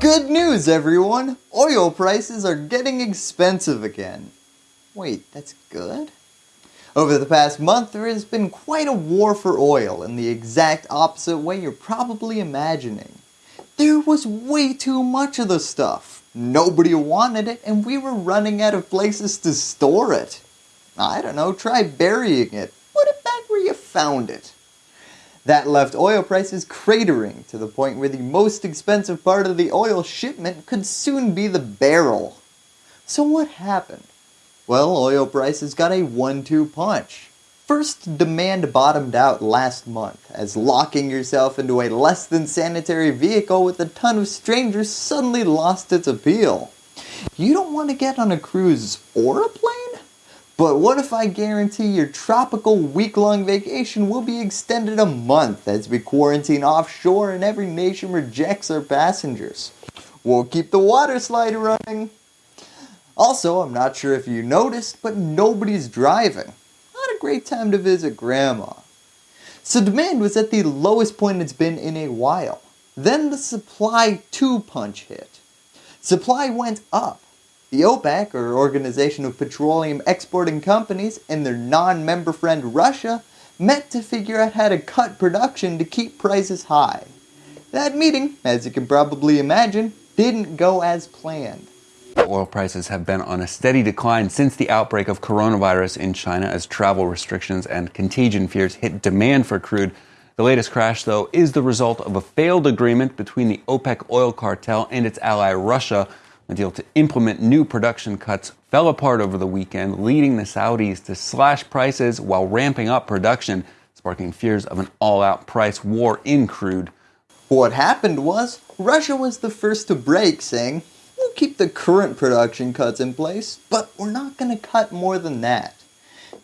Good news everyone! Oil prices are getting expensive again. Wait, that's good? Over the past month there has been quite a war for oil in the exact opposite way you're probably imagining. There was way too much of the stuff. Nobody wanted it and we were running out of places to store it. I don't know, try burying it. Put it back where you found it. That left oil prices cratering to the point where the most expensive part of the oil shipment could soon be the barrel. So what happened? Well, oil prices got a one-two punch. First, demand bottomed out last month as locking yourself into a less than sanitary vehicle with a ton of strangers suddenly lost its appeal. You don't want to get on a cruise or a plane? But what if I guarantee your tropical week-long vacation will be extended a month as we quarantine offshore and every nation rejects our passengers? We'll keep the water slide running. Also, I'm not sure if you noticed, but nobody's driving. Not a great time to visit grandma. So demand was at the lowest point it's been in a while. Then the supply 2 punch hit. Supply went up the OPEC, or Organization of Petroleum Exporting Companies, and their non-member friend Russia met to figure out how to cut production to keep prices high. That meeting, as you can probably imagine, didn't go as planned. Oil prices have been on a steady decline since the outbreak of coronavirus in China as travel restrictions and contagion fears hit demand for crude. The latest crash, though, is the result of a failed agreement between the OPEC oil cartel and its ally Russia a deal to implement new production cuts fell apart over the weekend, leading the Saudis to slash prices while ramping up production, sparking fears of an all-out price war in crude. What happened was, Russia was the first to break, saying, we'll keep the current production cuts in place, but we're not going to cut more than that.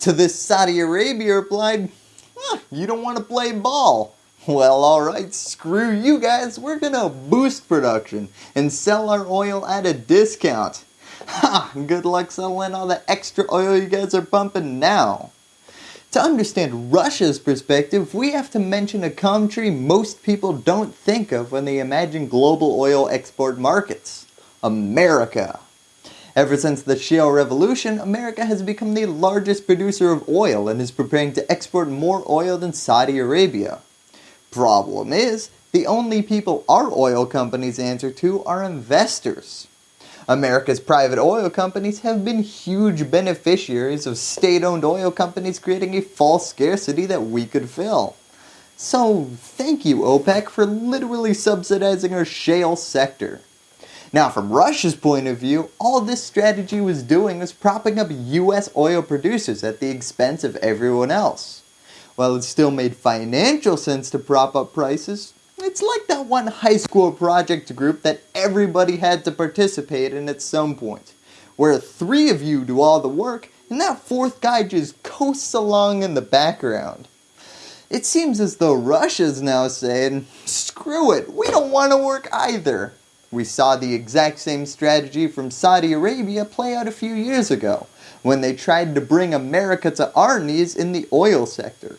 To this Saudi Arabia replied, huh, you don't want to play ball. Well alright, screw you guys, we're gonna boost production and sell our oil at a discount. Ha, good luck selling all the extra oil you guys are pumping now. To understand Russia's perspective, we have to mention a country most people don't think of when they imagine global oil export markets. America. Ever since the shale revolution, America has become the largest producer of oil and is preparing to export more oil than Saudi Arabia. Problem is, the only people our oil companies answer to are investors. America's private oil companies have been huge beneficiaries of state-owned oil companies creating a false scarcity that we could fill. So thank you OPEC for literally subsidizing our shale sector. Now from Russia's point of view, all this strategy was doing was propping up US oil producers at the expense of everyone else. While it still made financial sense to prop up prices, it's like that one high school project group that everybody had to participate in at some point, where three of you do all the work and that fourth guy just coasts along in the background. It seems as though Russia's now saying, screw it, we don't want to work either. We saw the exact same strategy from Saudi Arabia play out a few years ago, when they tried to bring America to our knees in the oil sector.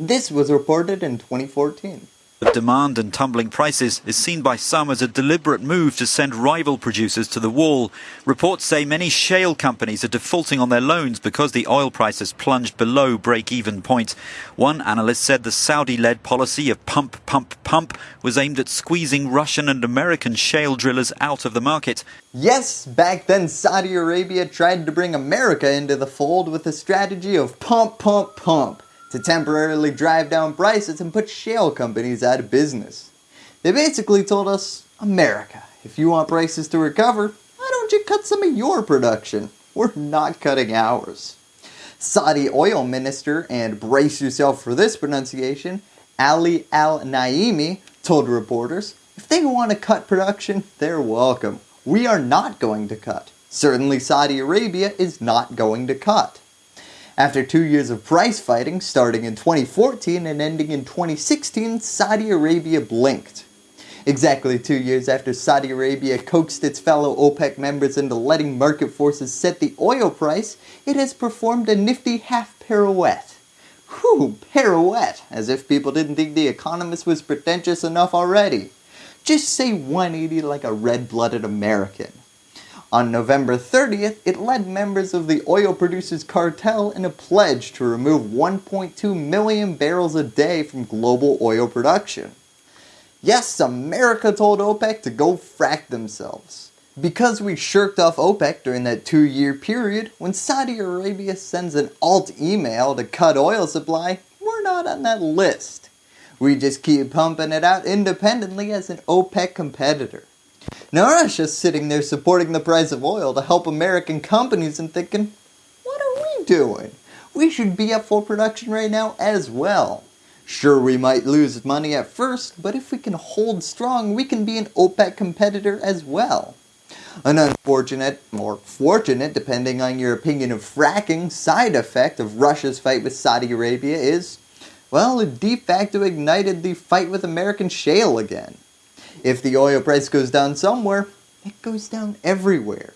This was reported in 2014. The demand and tumbling prices is seen by some as a deliberate move to send rival producers to the wall. Reports say many shale companies are defaulting on their loans because the oil price has plunged below break-even point. One analyst said the Saudi-led policy of pump, pump, pump was aimed at squeezing Russian and American shale drillers out of the market. Yes, back then Saudi Arabia tried to bring America into the fold with a strategy of pump, pump, pump to temporarily drive down prices and put shale companies out of business. They basically told us, America, if you want prices to recover, why don't you cut some of your production? We're not cutting ours. Saudi oil minister, and brace yourself for this pronunciation, Ali Al-Naimi told reporters, if they want to cut production, they're welcome. We are not going to cut. Certainly Saudi Arabia is not going to cut. After two years of price fighting, starting in 2014 and ending in 2016, Saudi Arabia blinked. Exactly two years after Saudi Arabia coaxed its fellow OPEC members into letting market forces set the oil price, it has performed a nifty half pirouette. Whew, pirouette, as if people didn't think The Economist was pretentious enough already. just say 180 like a red-blooded American. On November 30th, it led members of the oil producers cartel in a pledge to remove 1.2 million barrels a day from global oil production. Yes, America told OPEC to go frack themselves. Because we shirked off OPEC during that two year period, when Saudi Arabia sends an alt email to cut oil supply, we're not on that list. We just keep pumping it out independently as an OPEC competitor. Now Russia's sitting there supporting the price of oil to help American companies and thinking, what are we doing? We should be at full production right now as well. Sure, we might lose money at first, but if we can hold strong, we can be an OPEC competitor as well. An unfortunate, or fortunate depending on your opinion of fracking, side effect of Russia's fight with Saudi Arabia is, well, it de facto ignited the fight with American shale again. If the oil price goes down somewhere, it goes down everywhere.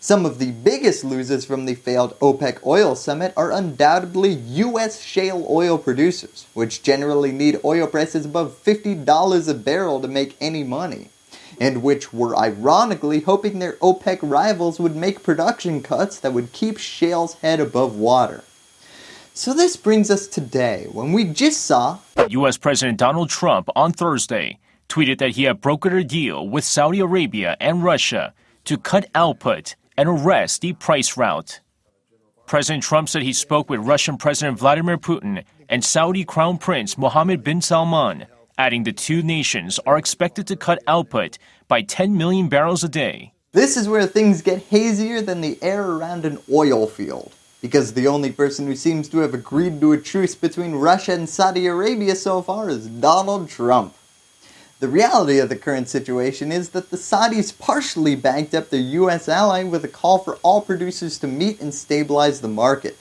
Some of the biggest losers from the failed OPEC oil summit are undoubtedly US shale oil producers, which generally need oil prices above $50 a barrel to make any money, and which were ironically hoping their OPEC rivals would make production cuts that would keep shale's head above water. So this brings us today, when we just saw US President Donald Trump on Thursday tweeted that he had brokered a deal with Saudi Arabia and Russia to cut output and arrest the price rout. President Trump said he spoke with Russian President Vladimir Putin and Saudi Crown Prince Mohammed bin Salman, adding the two nations are expected to cut output by 10 million barrels a day. This is where things get hazier than the air around an oil field, because the only person who seems to have agreed to a truce between Russia and Saudi Arabia so far is Donald Trump. The reality of the current situation is that the Saudis partially backed up their US ally with a call for all producers to meet and stabilize the market.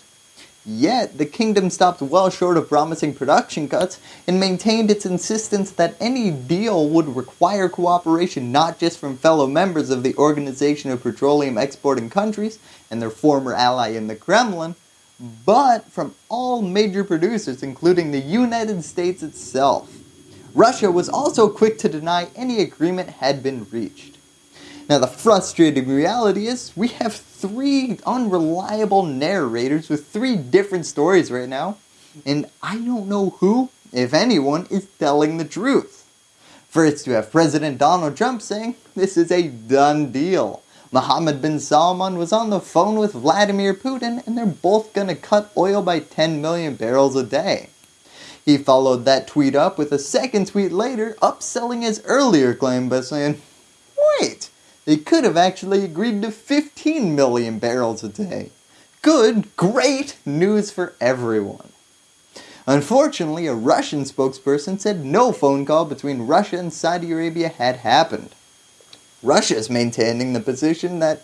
Yet, the kingdom stopped well short of promising production cuts and maintained its insistence that any deal would require cooperation not just from fellow members of the Organization of Petroleum Exporting Countries and their former ally in the Kremlin, but from all major producers including the United States itself. Russia was also quick to deny any agreement had been reached. Now the frustrating reality is we have three unreliable narrators with three different stories right now, and I don't know who, if anyone, is telling the truth. First you have President Donald Trump saying this is a done deal. Mohammed bin Salman was on the phone with Vladimir Putin and they're both going to cut oil by 10 million barrels a day. He followed that tweet up with a second tweet later upselling his earlier claim by saying, wait, they could have actually agreed to 15 million barrels a day. Good, great news for everyone. Unfortunately, a Russian spokesperson said no phone call between Russia and Saudi Arabia had happened. Russia is maintaining the position that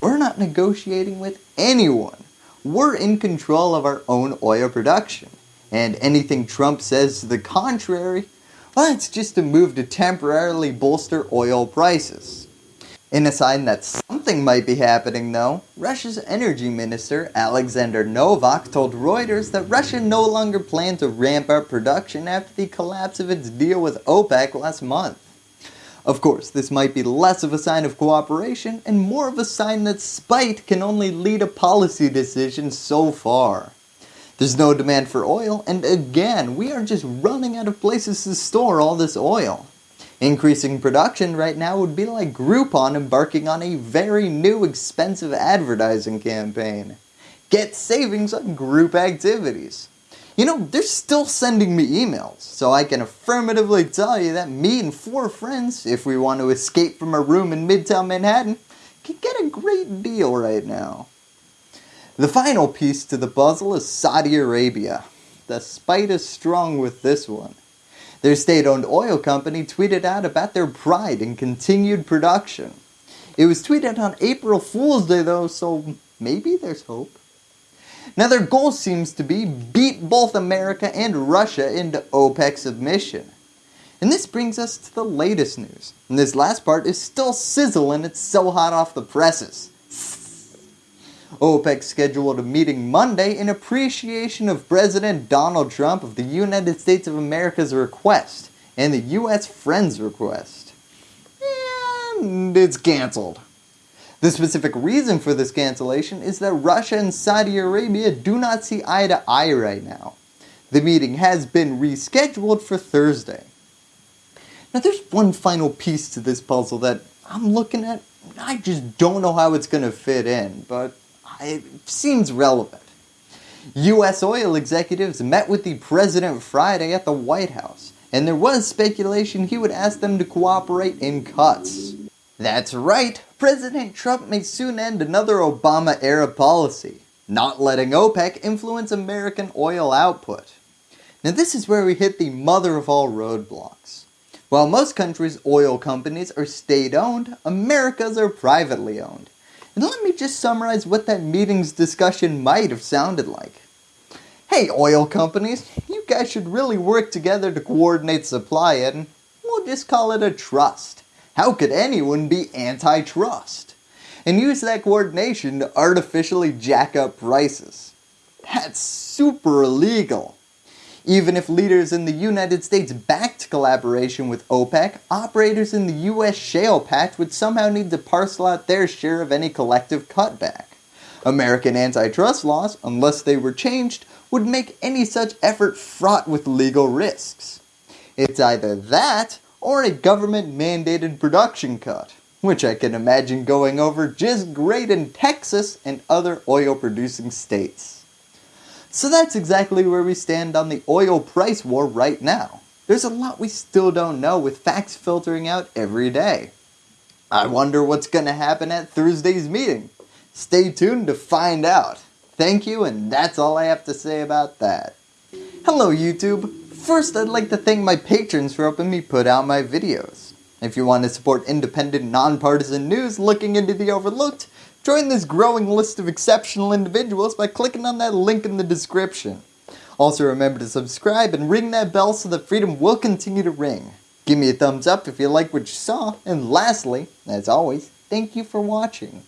we're not negotiating with anyone. We're in control of our own oil production and anything Trump says to the contrary, well, it's just a move to temporarily bolster oil prices. In a sign that something might be happening though, Russia's energy minister Alexander Novak told Reuters that Russia no longer planned to ramp up production after the collapse of its deal with OPEC last month. Of course, this might be less of a sign of cooperation and more of a sign that spite can only lead a policy decision so far. There's no demand for oil, and again, we are just running out of places to store all this oil. Increasing production right now would be like Groupon embarking on a very new expensive advertising campaign. Get savings on group activities. You know, they're still sending me emails, so I can affirmatively tell you that me and four friends, if we want to escape from a room in Midtown Manhattan, can get a great deal right now. The final piece to the puzzle is Saudi Arabia. The spite is strong with this one. Their state-owned oil company tweeted out about their pride in continued production. It was tweeted on April Fool's Day though, so maybe there's hope. Now their goal seems to be beat both America and Russia into OPEC submission. And this brings us to the latest news. And this last part is still sizzling, it's so hot off the presses. OPEC scheduled a meeting Monday in appreciation of President Donald Trump of the United States of America's request and the US Friends request. and it's cancelled. The specific reason for this cancellation is that Russia and Saudi Arabia do not see eye to eye right now. The meeting has been rescheduled for Thursday. Now there's one final piece to this puzzle that I'm looking at, I just don't know how it's going to fit in, but it seems relevant. US oil executives met with the President Friday at the White House, and there was speculation he would ask them to cooperate in cuts. That's right, President Trump may soon end another Obama-era policy, not letting OPEC influence American oil output. Now this is where we hit the mother of all roadblocks. While most countries' oil companies are state-owned, America's are privately owned. And let me just summarize what that meeting's discussion might have sounded like. Hey oil companies, you guys should really work together to coordinate supply and we'll just call it a trust. How could anyone be antitrust? And use that coordination to artificially jack up prices. That's super illegal. Even if leaders in the United States backed collaboration with OPEC, operators in the US shale patch would somehow need to parcel out their share of any collective cutback. American antitrust laws, unless they were changed, would make any such effort fraught with legal risks. It's either that, or a government mandated production cut, which I can imagine going over just great in Texas and other oil producing states. So that's exactly where we stand on the oil price war right now. There's a lot we still don't know with facts filtering out every day. I wonder what's going to happen at Thursday's meeting. Stay tuned to find out. Thank you and that's all I have to say about that. Hello YouTube. First I'd like to thank my patrons for helping me put out my videos. If you want to support independent, nonpartisan news looking into the overlooked, Join this growing list of exceptional individuals by clicking on that link in the description. Also remember to subscribe and ring that bell so that freedom will continue to ring. Give me a thumbs up if you like what you saw, and lastly, as always, thank you for watching.